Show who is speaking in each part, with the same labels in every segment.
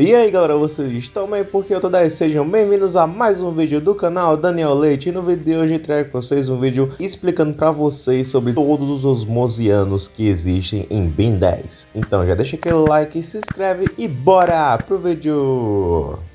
Speaker 1: E aí galera, vocês estão bem? Porque eu tô daí, sejam bem-vindos a mais um vídeo do canal Daniel Leite E no vídeo de hoje trago para vocês um vídeo explicando para vocês sobre todos os osmosianos que existem em Ben 10 Então já deixa aquele like, se inscreve e bora pro vídeo!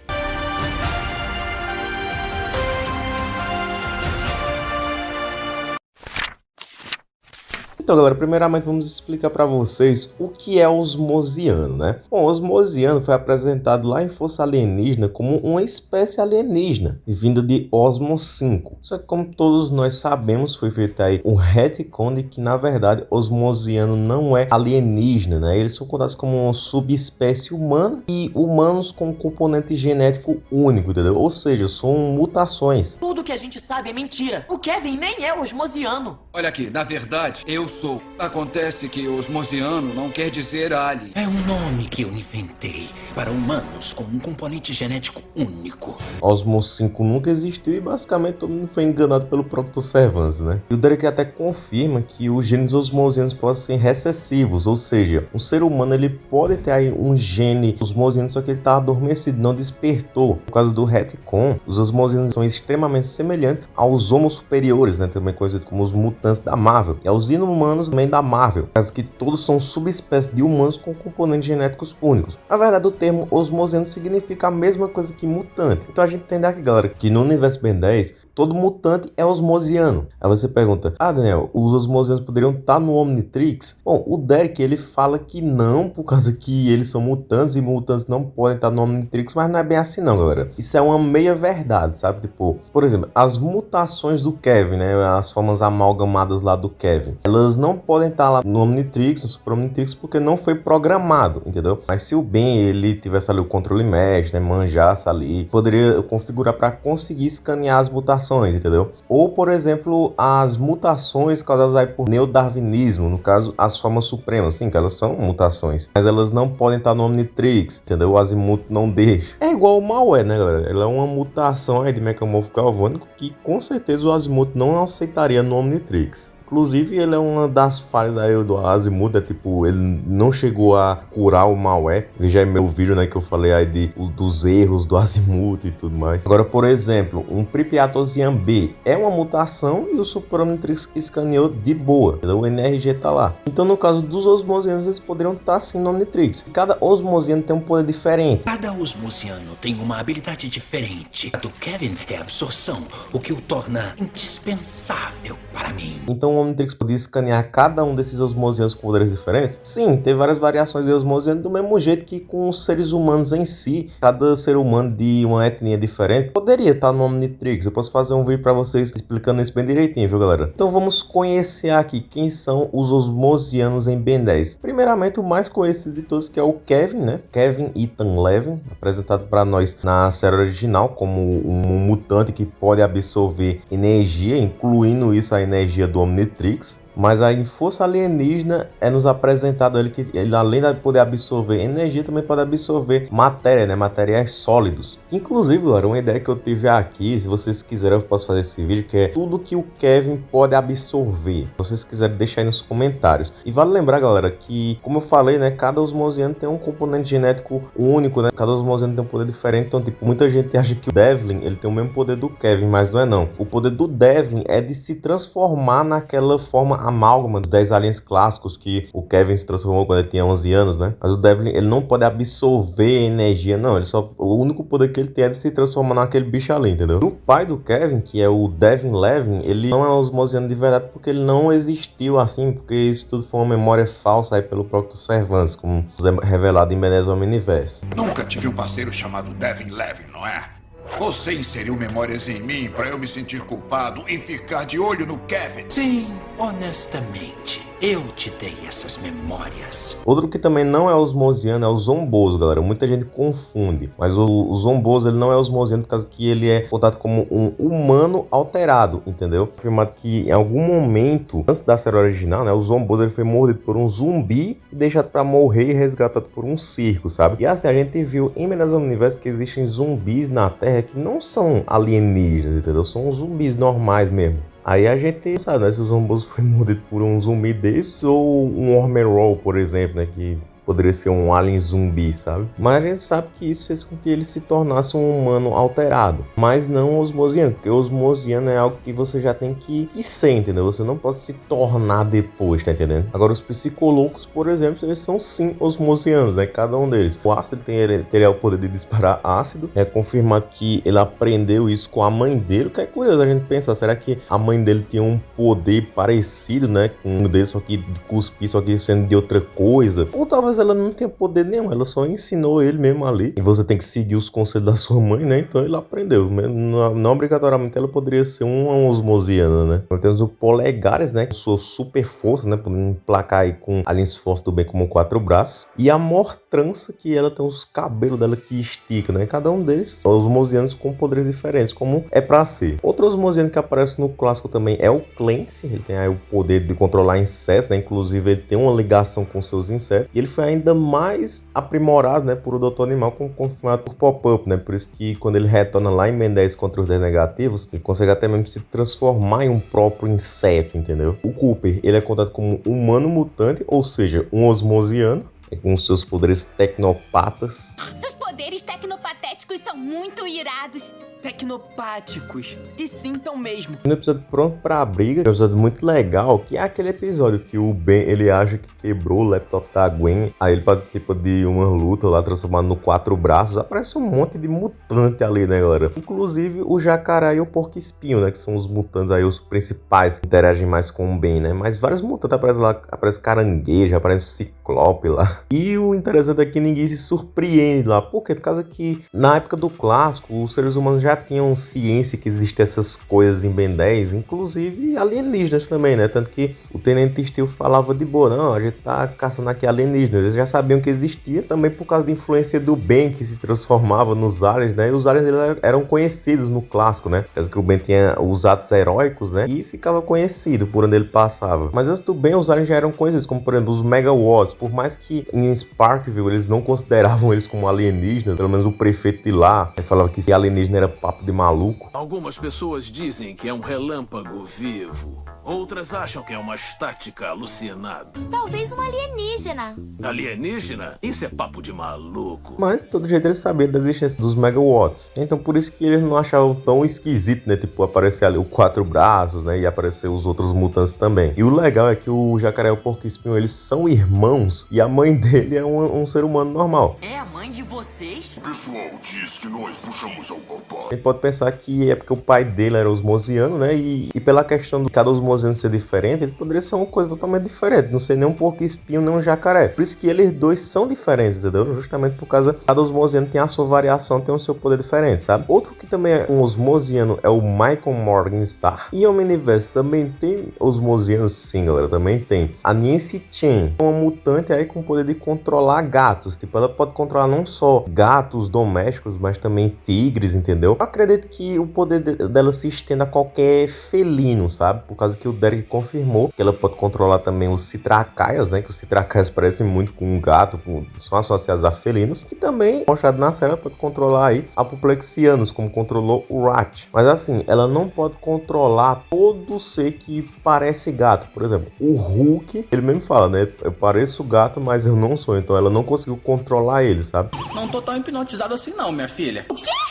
Speaker 1: Então, galera, primeiramente vamos explicar para vocês o que é osmosiano, né? Bom, o osmosiano foi apresentado lá em Força Alienígena como uma espécie alienígena, vinda de Osmo 5. Só que, como todos nós sabemos, foi feito aí um retcon de que, na verdade, osmosiano não é alienígena, né? Eles são contados como uma subespécie humana e humanos com um componente genético único, entendeu? Ou seja, são mutações.
Speaker 2: Tudo que a gente sabe é mentira. O Kevin nem é osmosiano.
Speaker 3: Olha aqui, na verdade, eu sou. Acontece que osmosiano não quer dizer alien.
Speaker 4: É um nome que eu inventei para humanos com um componente genético único.
Speaker 1: Osmo 5 nunca existiu e basicamente todo mundo foi enganado pelo próprio Servans, né? E o Derek até confirma que os genes osmosianos podem ser recessivos, ou seja, um ser humano ele pode ter um gene osmosiano, só que ele está adormecido, não despertou. Por causa do retcon, os osmosianos são extremamente semelhantes aos homos superiores, né? Também conhecidos como os mutantes da Marvel. E aos inumanos também da Marvel, caso que todos são subespécies de humanos com componentes genéticos únicos. Na verdade, o termo osmosiano significa a mesma coisa que mutante. Então a gente entende aqui, galera, que no universo Ben 10, todo mutante é osmosiano. Aí você pergunta, ah Daniel, os osmosianos poderiam estar no Omnitrix? Bom, o Derek ele fala que não, por causa que eles são mutantes e mutantes não podem estar no Omnitrix, mas não é bem assim não, galera. Isso é uma meia verdade, sabe? Tipo, por exemplo, as mutações do Kevin, né? As formas amalgamadas lá do Kevin, elas não podem estar lá no Omnitrix, no Super Omnitrix, porque não foi programado, entendeu? Mas se o Ben ele tivesse ali o controle mesh, né? Manjasse ali, poderia configurar para conseguir escanear as mutações entendeu? Ou, por exemplo, as mutações causadas aí por neodarwinismo, no caso, as formas supremas, sim, que elas são mutações, mas elas não podem estar no Omnitrix, entendeu? O Azimuth não deixa. É igual o Malware, né, galera? Ela é uma mutação aí de mecamorfo galvânico que com certeza o Azimuth não aceitaria no Omnitrix. Inclusive, ele é uma das falhas aí do Azimuth, é tipo, ele não chegou a curar o malware. Veja aí meu vídeo, né, que eu falei aí de, dos erros do Azimuth e tudo mais. Agora, por exemplo, um Pripyatosian B é uma mutação e o Super Omnitrix escaneou de boa, o NRG tá lá. Então, no caso dos osmosianos, eles poderiam estar sim no Omnitrix. Cada osmosiano tem um poder diferente.
Speaker 4: Cada osmosiano tem uma habilidade diferente. A do Kevin é absorção, o que o torna indispensável para mim.
Speaker 1: Então, o Omnitrix podia escanear cada um desses osmosianos com poderes diferentes? Sim, tem várias variações de osmosiano do mesmo jeito que com os seres humanos em si. Cada ser humano de uma etnia diferente poderia estar no Omnitrix. Eu posso fazer um vídeo para vocês explicando isso bem direitinho, viu galera? Então vamos conhecer aqui quem são os osmosianos em Ben 10. Primeiramente, o mais conhecido de todos que é o Kevin, né? Kevin Ethan Levin, apresentado para nós na série original como um mutante que pode absorver energia, incluindo isso a energia do Omnitrix Matrix Mas a força alienígena é nos apresentado ele que ele além de poder absorver energia também pode absorver matéria, né, materiais sólidos. Inclusive, galera, uma ideia que eu tive aqui, se vocês quiserem eu posso fazer esse vídeo que é tudo que o Kevin pode absorver. Se vocês quiserem deixar aí nos comentários. E vale lembrar, galera, que como eu falei, né, cada osmosiano tem um componente genético único, né? Cada osmosiano tem um poder diferente, então tipo, muita gente acha que o Devlin, ele tem o mesmo poder do Kevin, mas não é não. O poder do Devlin é de se transformar naquela forma amálgama dos 10 aliens clássicos que o Kevin se transformou quando ele tinha 11 anos, né? Mas o Devlin, ele não pode absorver energia, não. Ele só, o único poder que ele tem é de se transformar naquele bicho ali, entendeu? O pai do Kevin, que é o Devin Levin, ele não é osmosiano de verdade porque ele não existiu assim, porque isso tudo foi uma memória falsa aí pelo próprio Servans, como é revelado em Benes Omniverse.
Speaker 5: Nunca tive um parceiro chamado Devin Levin, não é? Você inseriu memórias em mim para eu me sentir culpado e ficar de olho no Kevin.
Speaker 4: Sim, honestamente. Eu te dei essas memórias.
Speaker 1: Outro que também não é osmosiano é o zomboso, galera. Muita gente confunde. Mas o, o zomboso ele não é osmosiano por causa que ele é contado como um humano alterado, entendeu? Afirmado que em algum momento, antes da série original, né, o zomboso ele foi mordido por um zumbi e deixado para morrer e resgatado por um circo, sabe? E assim, a gente viu em Minas Universo que existem zumbis na Terra que não são alienígenas, entendeu? São zumbis normais mesmo. Aí a gente sabe né, se o zomboso foi mordido por um zumbi desse ou um Roll, por exemplo, né? Que poderia ser um alien zumbi, sabe? Mas a gente sabe que isso fez com que ele se tornasse um humano alterado, mas não osmosiano, porque osmosiano é algo que você já tem que, que ser, entendeu? Você não pode se tornar depois, tá entendendo? Agora, os psicolocos, por exemplo, eles são sim osmosianos, né? Cada um deles. O ácido ele teria o poder de disparar ácido, é confirmado que ele aprendeu isso com a mãe dele, o que é curioso a gente pensar, será que a mãe dele tinha um poder parecido, né, com um dele, só que de cuspir, só que sendo de outra coisa? Ou talvez ela não tenha poder nenhum, ela só ensinou ele mesmo ali, e você tem que seguir os conselhos da sua mãe, né, então ele aprendeu, não, não obrigatoriamente ela poderia ser uma osmosiana, né. Nós temos o Polegares, né, com sua super força, né, podendo emplacar aí com aliens fortes do bem como quatro braços, e a Mortrança, que ela tem os cabelos dela que estica, né, cada um deles, osmosianos com poderes diferentes, como é pra ser. Outro osmosiano que aparece no clássico também é o Clancy, ele tem aí o poder de controlar insetos, né? Inclusive ele tem uma ligação com seus insetos. E ele foi ainda mais aprimorado, né, por o Doutor Animal, como confirmado por Pop-Up, né? Por isso que quando ele retorna lá em 10 contra os 10 negativos, ele consegue até mesmo se transformar em um próprio inseto, entendeu? O Cooper, ele é contado como humano mutante, ou seja, um osmosiano, com seus poderes tecnopatas.
Speaker 6: Seus poderes tecnopatéticos são muito irados
Speaker 2: tecnopáticos. E sim, então mesmo.
Speaker 1: Um episódio pronto pra briga, um episódio muito legal, que é aquele episódio que o Ben, ele acha que quebrou o laptop da Gwen, aí ele participa de uma luta lá, transformado no quatro braços, aparece um monte de mutante ali, né, galera? Inclusive o jacaré e o porco espinho, né, que são os mutantes aí, os principais que interagem mais com o Ben, né? Mas vários mutantes aparecem lá, aparece caranguejo, aparece ciclope lá. E o interessante é que ninguém se surpreende lá, por quê? Por causa que na época do clássico, os seres humanos já tinham ciência que existem essas coisas em Ben 10, inclusive alienígenas também, né? Tanto que o Tenente Steel falava de boa, não, a gente tá caçando aqui alienígenas. Eles já sabiam que existia, também por causa da influência do Ben, que se transformava nos aliens, né? E os aliens eram conhecidos no clássico, né? Causa que o Ben tinha os atos heróicos, né? E ficava conhecido por onde ele passava. Mas antes do Ben, os aliens já eram conhecidos, como por exemplo os Megawatts. Por mais que em Sparkville eles não consideravam eles como alienígenas, pelo menos o prefeito de lá falava que se alienígena era papo de maluco.
Speaker 7: Algumas pessoas dizem que é um relâmpago vivo. Outras acham que é uma estática alucinada.
Speaker 6: Talvez um alienígena.
Speaker 7: Alienígena? Isso é papo de maluco.
Speaker 1: Mas, de todo jeito, eles sabiam da existência dos megawatts. Então, por isso que eles não achavam tão esquisito, né? Tipo, aparecer ali o quatro braços, né? E aparecer os outros mutantes também. E o legal é que o jacaré e o porco espinho, eles são irmãos. E a mãe dele é um, um ser humano normal.
Speaker 2: É a mãe de vocês?
Speaker 5: O pessoal diz que nós puxamos ao papai.
Speaker 1: A gente pode pensar que é porque o pai dele era osmosiano, né? E, e pela questão de cada osmosiano osmosiano ser diferente, ele poderia ser uma coisa totalmente diferente. Não ser nem um porco espinho, nem um jacaré. Por isso que eles dois são diferentes, entendeu? Justamente por causa cada osmosiano tem a sua variação, tem o seu poder diferente, sabe? Outro que também é um osmosiano é o Michael Morningstar. E o Omniverse também tem osmosianos, sim, galera. Também tem. A Nancy Chen, uma mutante aí com o poder de controlar gatos. Tipo, ela pode controlar não só gatos domésticos, mas também tigres, entendeu? Eu acredito que o poder dela se estenda a qualquer felino, sabe? Por causa que que o Derek confirmou que ela pode controlar também os citracaias, né? Que os citracaias parecem muito com um gato, são associados a felinos. E também, mostrado na série, ela pode controlar aí apoplexianos, como controlou o Rat. Mas assim, ela não pode controlar todo ser que parece gato. Por exemplo, o Hulk, ele mesmo fala, né? Eu pareço gato, mas eu não sou. Então ela não conseguiu controlar ele, sabe?
Speaker 8: Não tô tão hipnotizado assim não, minha filha.
Speaker 6: O quê?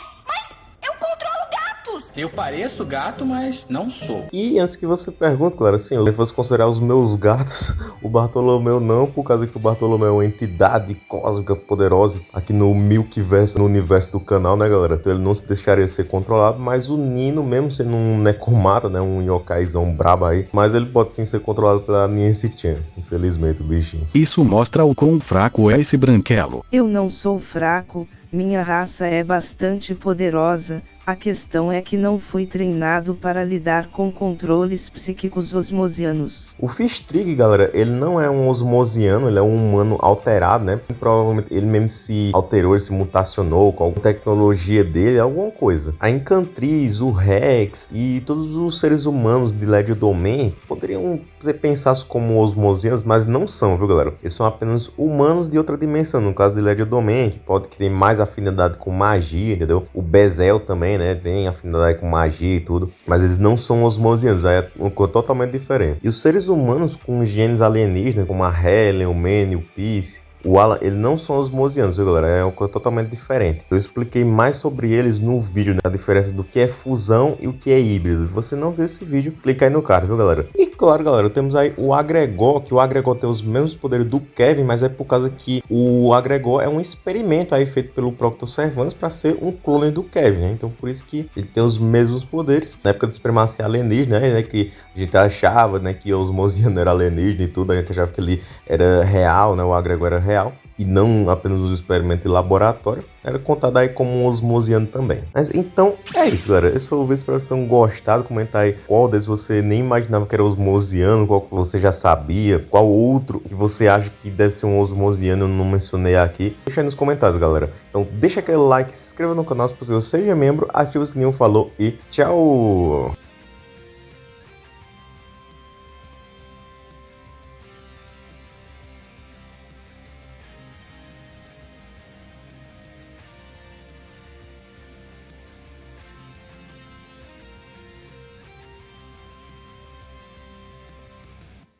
Speaker 8: Eu pareço gato, mas não sou.
Speaker 1: E antes que você pergunte, claro, assim, eu fosse considerar os meus gatos, o Bartolomeu não, por causa que o Bartolomeu é uma entidade cósmica poderosa aqui no Milkverse, no universo do canal, né, galera? Então ele não se deixaria ser controlado, mas o Nino, mesmo sendo um Necomata, né, um yokaizão brabo aí, mas ele pode sim ser controlado pela Nancy Chan, infelizmente, o bichinho.
Speaker 9: Isso mostra o quão fraco é esse branquelo.
Speaker 10: Eu não sou fraco, minha raça é bastante poderosa, a questão é que não fui treinado para lidar com controles psíquicos osmosianos.
Speaker 1: O Fistrig, galera, ele não é um osmosiano, ele é um humano alterado, né? Provavelmente ele mesmo se alterou, se mutacionou com alguma tecnologia dele, alguma coisa. A Encantriz, o Rex e todos os seres humanos de Led Domain poderiam ser pensados como osmosianos, mas não são, viu, galera? Eles são apenas humanos de outra dimensão, no caso de Led Domain, que pode tem mais afinidade com magia, entendeu? O Bezel também também, né? Tem afinidade com magia e tudo. Mas eles não são osmosianos, é uma coisa totalmente diferente. E os seres humanos com genes alienígenas, como a Helen, o Manny, o Peace, o Alan, ele não são osmosianos, viu galera? É uma coisa totalmente diferente. Eu expliquei mais sobre eles no vídeo, né? A diferença do que é fusão e o que é híbrido. Se você não viu esse vídeo, clica aí no card, viu galera? E claro, galera, temos aí o Agregor, que o Agregor tem os mesmos poderes do Kevin, mas é por causa que o Agregor é um experimento aí feito pelo Proctor Servans para ser um clone do Kevin, né? Então por isso que ele tem os mesmos poderes. Na época da supremacia alienígena, né? Que a gente achava, né? Que os Mosiano era alienígena e tudo, a gente achava que ele era real, né? O Agregor era real e não apenas os experimentos de laboratório, era contado aí como um osmosiano também. Mas então é isso, galera. Esse foi o vídeo, espero que vocês tenham gostado. Comentar aí qual deles você nem imaginava que era osmosiano, qual que você já sabia, qual outro que você acha que deve ser um osmosiano, eu não mencionei aqui. Deixa aí nos comentários, galera. Então deixa aquele like, se inscreva no canal se possível, seja membro, ativa o sininho, falou e tchau!